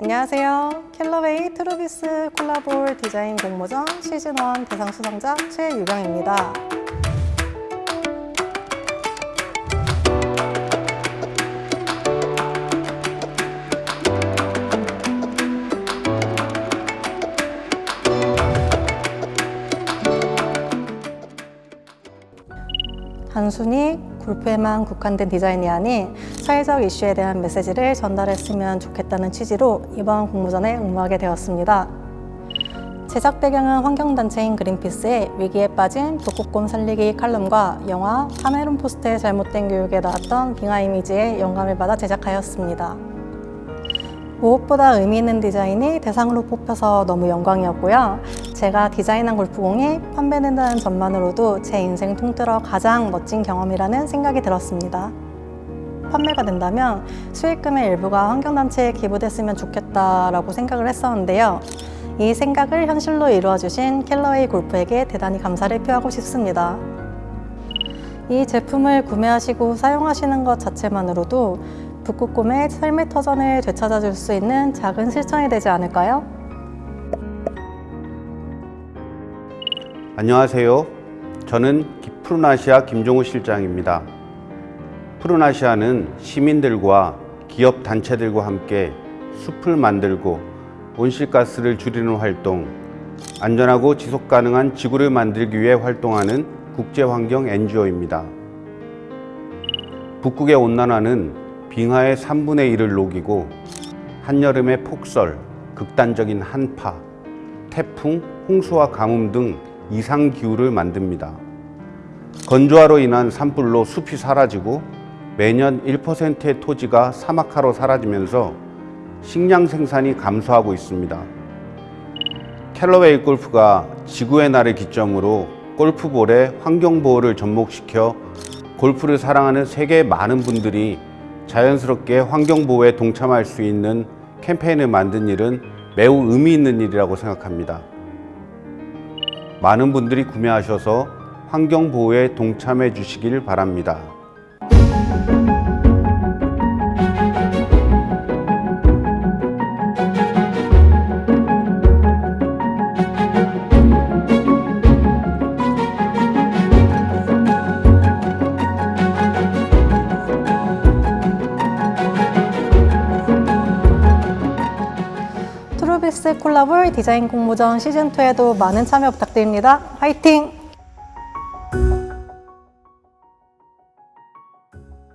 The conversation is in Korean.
안녕하세요. 켈러웨이 트루비스 콜라볼 디자인 공모전 시즌1 대상 수상자 최유경입니다. 단순히 골프에만 국한된 디자인이 아닌 사회적 이슈에 대한 메시지를 전달했으면 좋겠다는 취지로 이번 공모전에 응모하게 되었습니다. 제작 배경은 환경단체인 그린피스의 위기에 빠진 북극곰 살리기 칼럼과 영화 카메론 포스트의 잘못된 교육에 나왔던 빙하 이미지에 영감을 받아 제작하였습니다. 무엇보다 의미 있는 디자인이 대상으로 뽑혀서 너무 영광이었고요. 제가 디자인한 골프공이 판매된다는 점만으로도 제 인생 통틀어 가장 멋진 경험이라는 생각이 들었습니다. 판매가 된다면 수익금의 일부가 환경단체에 기부됐으면 좋겠다라고 생각을 했었는데요. 이 생각을 현실로 이루어주신 켈러웨이 골프에게 대단히 감사를 표하고 싶습니다. 이 제품을 구매하시고 사용하시는 것 자체만으로도 북극곰의 삶의 터전을 되찾아줄 수 있는 작은 실천이 되지 않을까요? 안녕하세요. 저는 푸르나시아 김종우 실장입니다. 푸르나시아는 시민들과 기업 단체들과 함께 숲을 만들고 온실가스를 줄이는 활동, 안전하고 지속 가능한 지구를 만들기 위해 활동하는 국제환경 NGO입니다. 북극의 온난화는 빙하의 3분의 1을 녹이고 한여름의 폭설, 극단적인 한파, 태풍, 홍수와 가뭄 등 이상 기후를 만듭니다. 건조화로 인한 산불로 숲이 사라지고 매년 1%의 토지가 사막화로 사라지면서 식량 생산이 감소하고 있습니다. 캘러웨이 골프가 지구의 날을 기점으로 골프볼의 환경보호를 접목시켜 골프를 사랑하는 세계 많은 분들이 자연스럽게 환경보호에 동참할 수 있는 캠페인을 만든 일은 매우 의미 있는 일이라고 생각합니다. 많은 분들이 구매하셔서 환경보호에 동참해 주시길 바랍니다. 트루비스 콜라볼 디자인 공모전 시즌2에도 많은 참여 부탁드립니다. 화이팅!